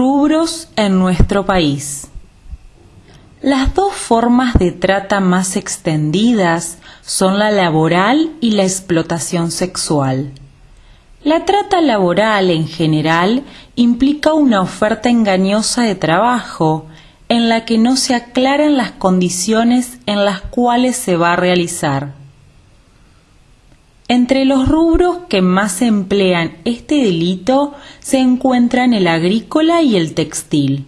Rubros en nuestro país. Las dos formas de trata más extendidas son la laboral y la explotación sexual. La trata laboral en general implica una oferta engañosa de trabajo en la que no se aclaran las condiciones en las cuales se va a realizar. Entre los rubros que más emplean este delito se encuentran el agrícola y el textil,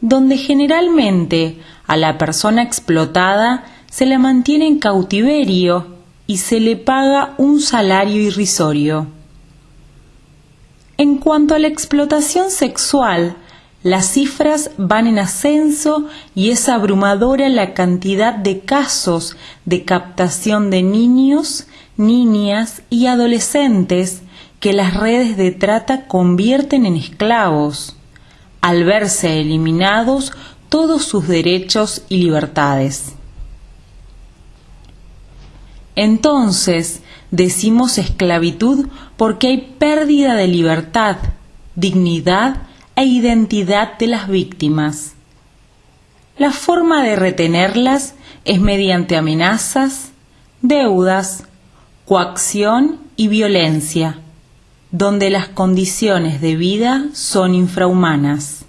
donde generalmente a la persona explotada se la mantiene en cautiverio y se le paga un salario irrisorio. En cuanto a la explotación sexual, las cifras van en ascenso y es abrumadora la cantidad de casos de captación de niños niñas y adolescentes que las redes de trata convierten en esclavos, al verse eliminados todos sus derechos y libertades. Entonces, decimos esclavitud porque hay pérdida de libertad, dignidad e identidad de las víctimas. La forma de retenerlas es mediante amenazas, deudas, coacción y violencia, donde las condiciones de vida son infrahumanas.